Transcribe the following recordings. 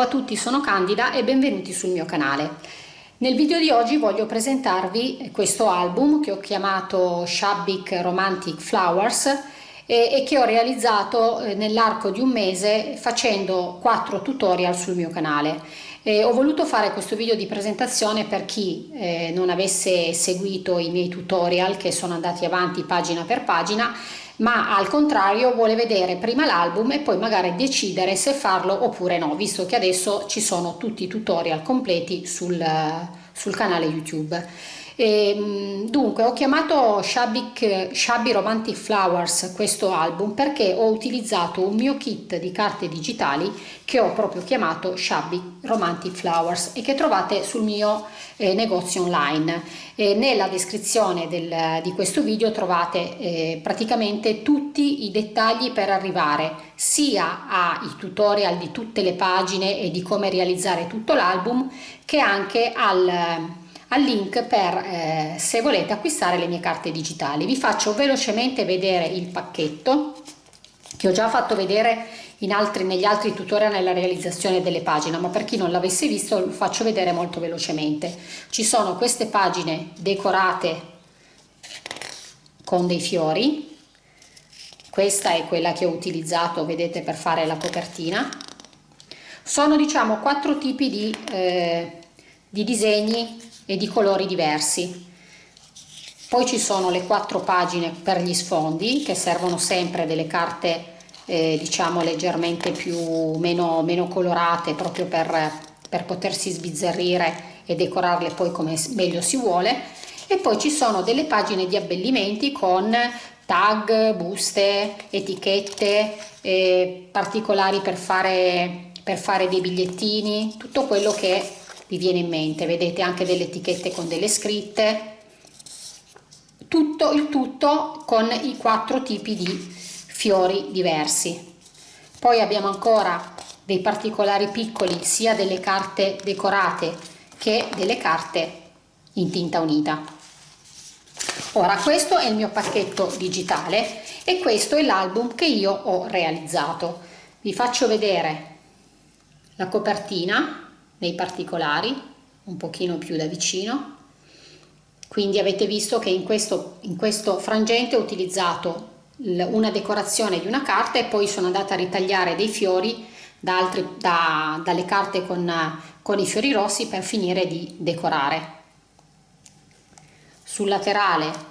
a tutti, sono Candida e benvenuti sul mio canale. Nel video di oggi voglio presentarvi questo album che ho chiamato Shabik Romantic Flowers e, e che ho realizzato eh, nell'arco di un mese facendo quattro tutorial sul mio canale. E ho voluto fare questo video di presentazione per chi eh, non avesse seguito i miei tutorial che sono andati avanti pagina per pagina ma al contrario vuole vedere prima l'album e poi magari decidere se farlo oppure no, visto che adesso ci sono tutti i tutorial completi sul, sul canale YouTube. E, ehm, dunque ho chiamato Shabby, Shabby Romantic Flowers questo album perché ho utilizzato un mio kit di carte digitali che ho proprio chiamato Shabby Romantic Flowers e che trovate sul mio eh, negozio online. E nella descrizione del, di questo video trovate eh, praticamente tutti i dettagli per arrivare sia ai tutorial di tutte le pagine e di come realizzare tutto l'album che anche al al link per eh, se volete acquistare le mie carte digitali. Vi faccio velocemente vedere il pacchetto che ho già fatto vedere altri, negli altri tutorial nella realizzazione delle pagine, ma per chi non l'avesse visto lo faccio vedere molto velocemente. Ci sono queste pagine decorate con dei fiori, questa è quella che ho utilizzato, vedete, per fare la copertina. Sono diciamo quattro tipi di, eh, di disegni e di colori diversi. Poi ci sono le quattro pagine per gli sfondi che servono sempre delle carte eh, diciamo leggermente più meno, meno colorate proprio per, per potersi sbizzarrire e decorarle poi come meglio si vuole e poi ci sono delle pagine di abbellimenti con tag, buste, etichette eh, particolari per fare, per fare dei bigliettini, tutto quello che vi viene in mente vedete anche delle etichette con delle scritte. Tutto il tutto con i quattro tipi di fiori diversi. Poi abbiamo ancora dei particolari piccoli sia delle carte decorate che delle carte in tinta unita. Ora questo è il mio pacchetto digitale e questo è l'album che io ho realizzato. Vi faccio vedere la copertina nei particolari, un pochino più da vicino. Quindi avete visto che in questo, in questo frangente ho utilizzato una decorazione di una carta e poi sono andata a ritagliare dei fiori da altri, da, dalle carte con, con i fiori rossi per finire di decorare. Sul laterale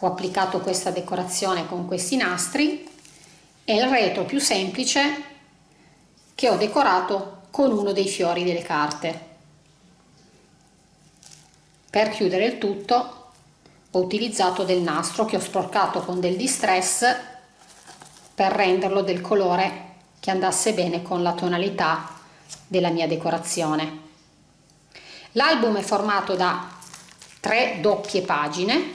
ho applicato questa decorazione con questi nastri e il retro più semplice che ho decorato con uno dei fiori delle carte. Per chiudere il tutto ho utilizzato del nastro che ho sporcato con del distress per renderlo del colore che andasse bene con la tonalità della mia decorazione. L'album è formato da tre doppie pagine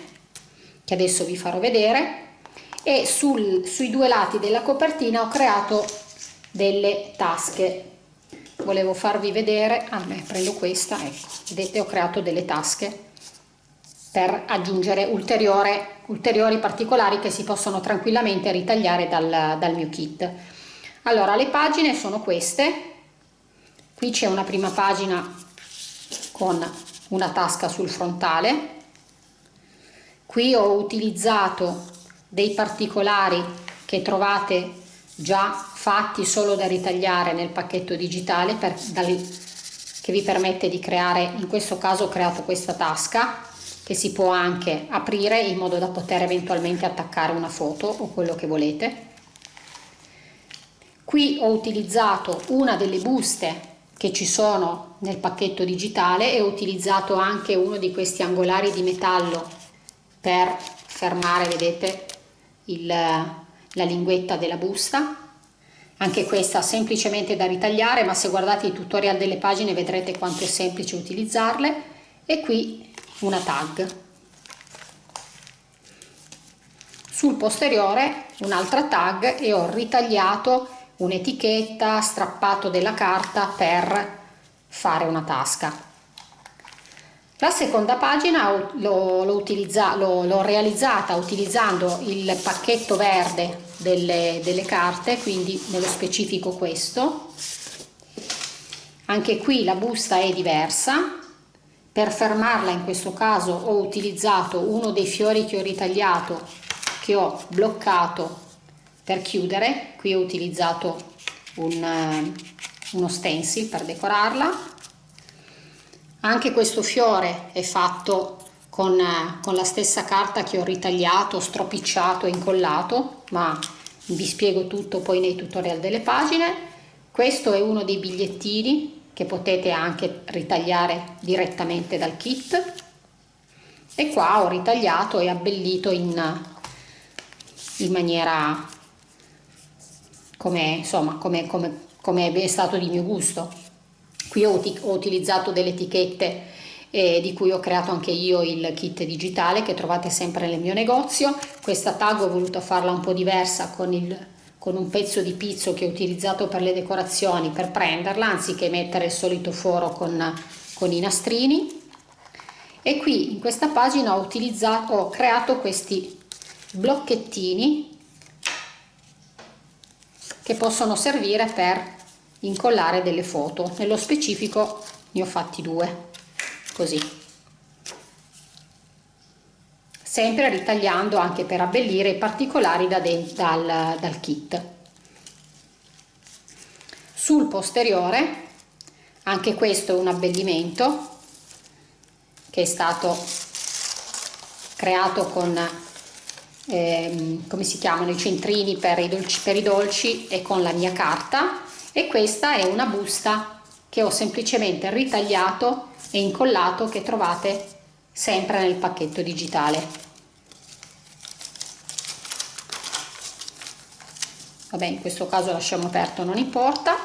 che adesso vi farò vedere e sul, sui due lati della copertina ho creato delle tasche volevo farvi vedere ah beh, prendo questa ecco vedete ho creato delle tasche per aggiungere ulteriori particolari che si possono tranquillamente ritagliare dal, dal mio kit. Allora le pagine sono queste. Qui c'è una prima pagina con una tasca sul frontale. Qui ho utilizzato dei particolari che trovate già fatti solo da ritagliare nel pacchetto digitale per, dal, che vi permette di creare, in questo caso ho creato questa tasca che si può anche aprire in modo da poter eventualmente attaccare una foto o quello che volete. Qui ho utilizzato una delle buste che ci sono nel pacchetto digitale e ho utilizzato anche uno di questi angolari di metallo per fermare, vedete, il, la linguetta della busta. Anche questa semplicemente da ritagliare ma se guardate i tutorial delle pagine vedrete quanto è semplice utilizzarle. E qui una tag. Sul posteriore un'altra tag e ho ritagliato un'etichetta strappato della carta per fare una tasca la seconda pagina l'ho realizzata utilizzando il pacchetto verde delle, delle carte, quindi nello specifico questo. anche qui la busta è diversa. Per fermarla in questo caso ho utilizzato uno dei fiori che ho ritagliato che ho bloccato per chiudere. Qui ho utilizzato un, eh, uno stencil per decorarla anche questo fiore è fatto con, con la stessa carta che ho ritagliato, stropicciato e incollato, ma vi spiego tutto poi nei tutorial delle pagine. Questo è uno dei bigliettini che potete anche ritagliare direttamente dal kit e qua ho ritagliato e abbellito in, in maniera come insomma come, come, come è stato di mio gusto Qui ho, ho utilizzato delle etichette eh, di cui ho creato anche io il kit digitale che trovate sempre nel mio negozio. Questa tag ho voluto farla un po' diversa con, il, con un pezzo di pizzo che ho utilizzato per le decorazioni per prenderla anziché mettere il solito foro con, con i nastrini. E qui in questa pagina ho, ho creato questi blocchettini che possono servire per incollare delle foto. Nello specifico ne ho fatti due così. Sempre ritagliando anche per abbellire i particolari da dal, dal kit. Sul posteriore anche questo è un abbellimento che è stato creato con eh, come si chiamano i centrini per i dolci per i dolci e con la mia carta e questa è una busta che ho semplicemente ritagliato e incollato che trovate sempre nel pacchetto digitale. Vabbè in questo caso lasciamo aperto non importa.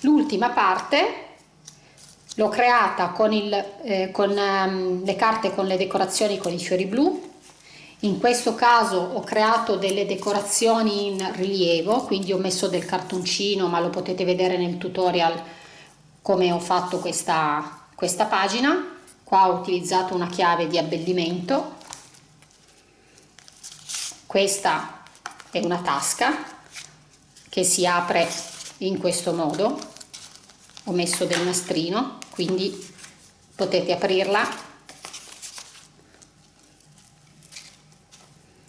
L'ultima parte l'ho creata con, il, eh, con um, le carte con le decorazioni con i fiori blu in questo caso ho creato delle decorazioni in rilievo quindi ho messo del cartoncino ma lo potete vedere nel tutorial come ho fatto questa, questa pagina. Qua ho utilizzato una chiave di abbellimento. Questa è una tasca che si apre in questo modo. Ho messo del nastrino quindi potete aprirla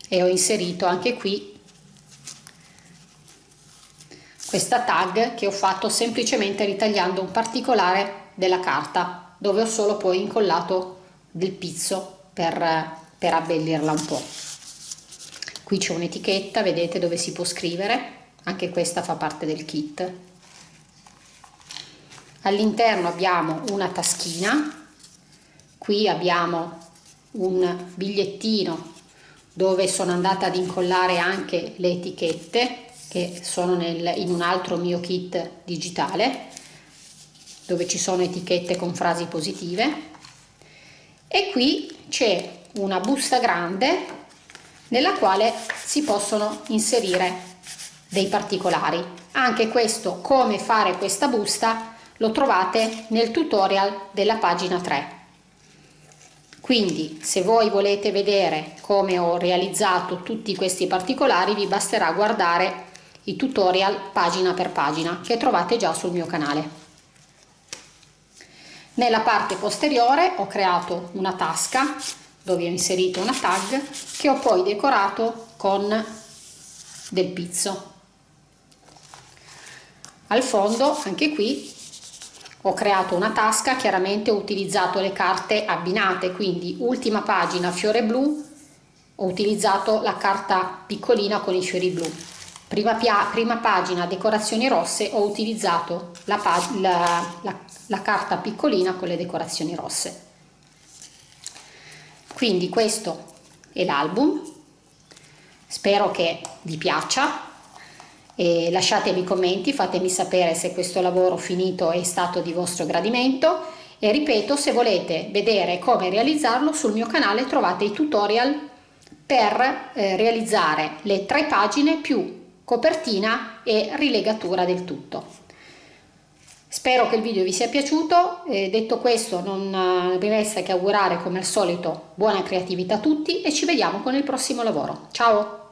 e ho inserito anche qui questa tag che ho fatto semplicemente ritagliando un particolare della carta dove ho solo poi incollato del pizzo per, per abbellirla un po' qui c'è un'etichetta vedete dove si può scrivere anche questa fa parte del kit. All'interno abbiamo una taschina qui abbiamo un bigliettino dove sono andata ad incollare anche le etichette che sono nel, in un altro mio kit digitale dove ci sono etichette con frasi positive. E qui c'è una busta grande nella quale si possono inserire dei particolari. Anche questo come fare questa busta lo trovate nel tutorial della pagina 3 quindi se voi volete vedere come ho realizzato tutti questi particolari vi basterà guardare i tutorial pagina per pagina che trovate già sul mio canale. Nella parte posteriore ho creato una tasca dove ho inserito una tag che ho poi decorato con del pizzo. Al fondo anche qui ho creato una tasca chiaramente ho utilizzato le carte abbinate quindi ultima pagina fiore blu ho utilizzato la carta piccolina con i fiori blu. Prima, prima pagina decorazioni rosse ho utilizzato la, la, la, la carta piccolina con le decorazioni rosse. Quindi questo è l'album. Spero che vi piaccia e lasciatemi commenti, fatemi sapere se questo lavoro finito è stato di vostro gradimento e ripeto se volete vedere come realizzarlo sul mio canale trovate i tutorial per eh, realizzare le tre pagine più copertina e rilegatura del tutto. Spero che il video vi sia piaciuto, eh, detto questo non eh, mi resta che augurare come al solito buona creatività a tutti e ci vediamo con il prossimo lavoro. Ciao!